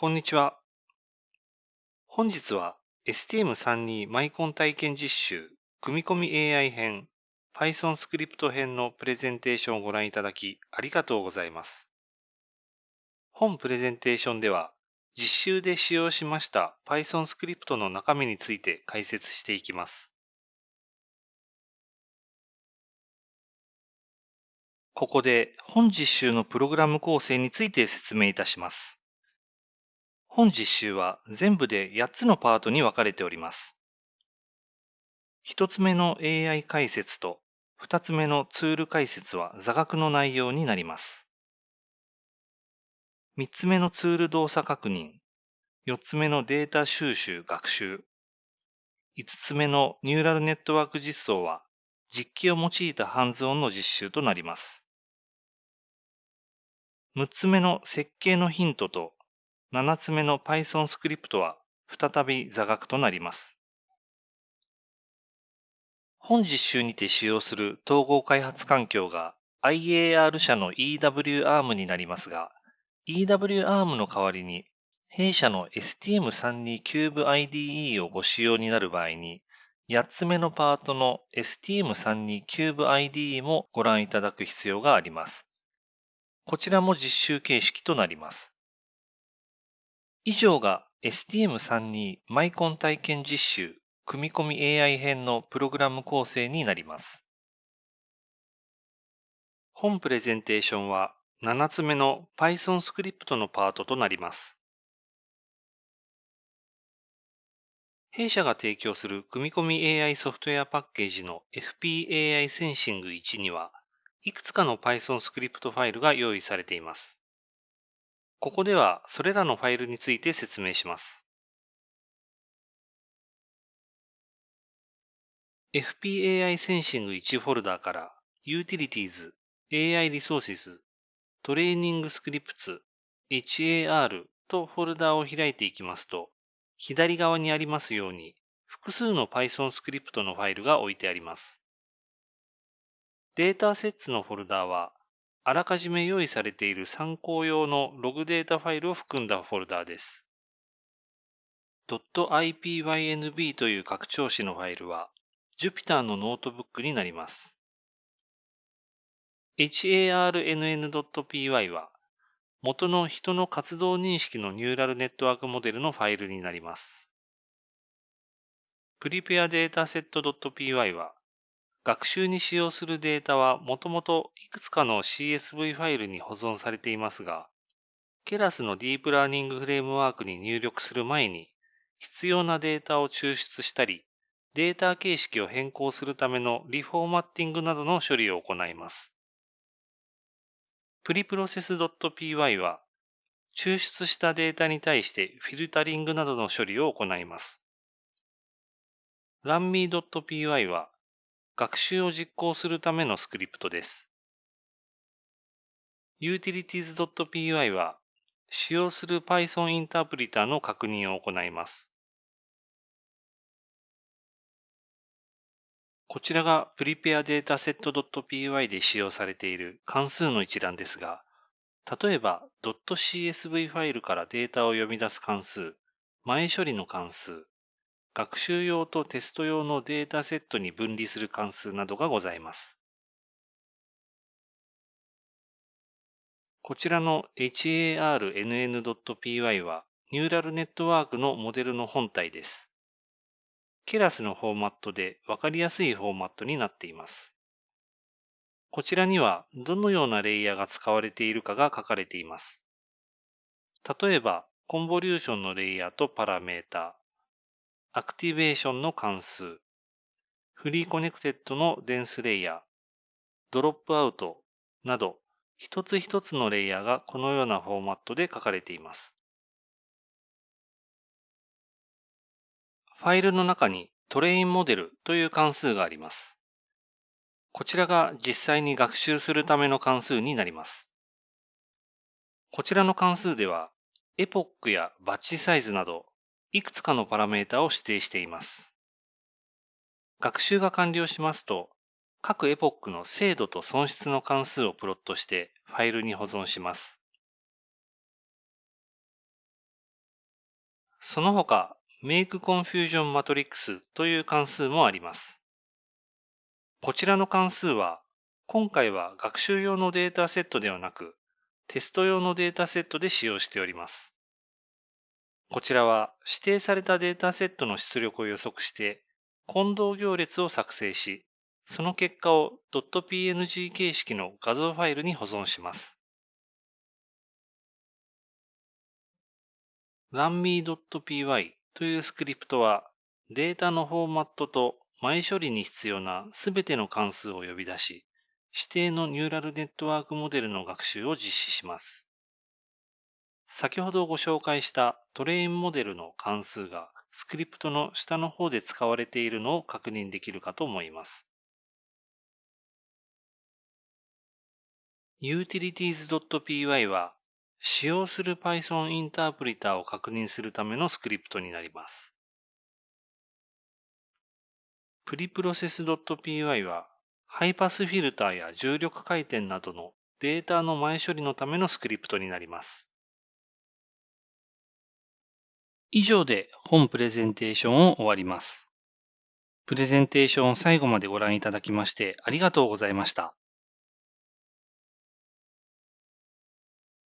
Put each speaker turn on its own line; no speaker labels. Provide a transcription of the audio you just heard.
こんにちは。本日は STM32 マイコン体験実習組み込み AI 編 Python スクリプト編のプレゼンテーションをご覧いただきありがとうございます。本プレゼンテーションでは実習で使用しました Python スクリプトの中身について解説していきます。ここで本実習のプログラム構成について説明いたします。本実習は全部で8つのパートに分かれております。1つ目の AI 解説と2つ目のツール解説は座学の内容になります。3つ目のツール動作確認、4つ目のデータ収集学習、5つ目のニューラルネットワーク実装は実機を用いたハンズオンの実習となります。6つ目の設計のヒントと7つ目の Python スクリプトは再び座学となります。本実習にて使用する統合開発環境が IAR 社の EWARM になりますが、EWARM の代わりに弊社の STM32 Cube IDE をご使用になる場合に、8つ目のパートの STM32 Cube IDE もご覧いただく必要があります。こちらも実習形式となります。以上が STM32 マイコン体験実習組み込み AI 編のプログラム構成になります。本プレゼンテーションは7つ目の Python スクリプトのパートとなります。弊社が提供する組み込み AI ソフトウェアパッケージの FPAI センシング1には、いくつかの Python スクリプトファイルが用意されています。ここではそれらのファイルについて説明します。FPAI センシング1フォルダーから Utilities、AI Resources、Training Scripts、HAR とフォルダーを開いていきますと、左側にありますように、複数の Python スクリプトのファイルが置いてあります。Datasets のフォルダーは、あらかじめ用意されている参考用のログデータファイルを含んだフォルダーです。.ipynb という拡張子のファイルは、Jupyter のノートブックになります。harnn.py は、元の人の活動認識のニューラルネットワークモデルのファイルになります。preparedataset.py は、学習に使用するデータはもともといくつかの CSV ファイルに保存されていますが、ケラスのディープラーニングフレームワークに入力する前に、必要なデータを抽出したり、データ形式を変更するためのリフォーマッティングなどの処理を行います。preprocess.py は、抽出したデータに対してフィルタリングなどの処理を行います。runme.py は、学習を実行するためのスクリプトです。utilities.py は、使用する Python インタープリターの確認を行います。こちらが preparedataset.py で使用されている関数の一覧ですが、例えば .csv ファイルからデータを読み出す関数、前処理の関数、学習用とテスト用のデータセットに分離する関数などがございます。こちらの harnn.py はニューラルネットワークのモデルの本体です。ケラスのフォーマットでわかりやすいフォーマットになっています。こちらにはどのようなレイヤーが使われているかが書かれています。例えば、 convolution のレイヤーとパラメータ、 activation の関数、 fully connected の dense layer、dropout など、一つ一つのレイヤーがこのようなフォーマットで書かれています。ファイルの中に train model という関数があります。こちらが実際に学習するための関数になります。こちらの関数では、エポックやバッチサイズなど、いくつかのパラメータを指定しています。学習が完了しますと、各エポックの精度と損失の関数をプロットしてファイルに保存します。その他、MakeConfusionMatrix という関数もあります。こちらの関数は、今回は学習用のデータセットではなく、テスト用のデータセットで使用しております。こちらは指定されたデータセットの出力を予測して、混同行列を作成し、その結果を .png 形式の画像ファイルに保存します。runme.py というスクリプトはデータのフォーマットと前処理に必要なすべての関数を呼び出し、指定のニューラルネットワークモデルの学習を実施します。先ほどご紹介したトレインモデルの関数がスクリプトの下の方で使われているのを確認できるかと思います。utilities.py は使用する Python インタープリターを確認するためのスクリプトになります。preprocess.py はハイパスフィルターや重力回転などのデータの前処理のためのスクリプトになります。以上で本プレゼンテーションを終わります。プレゼンテーションを最後までご覧いただきましてありがとうございました。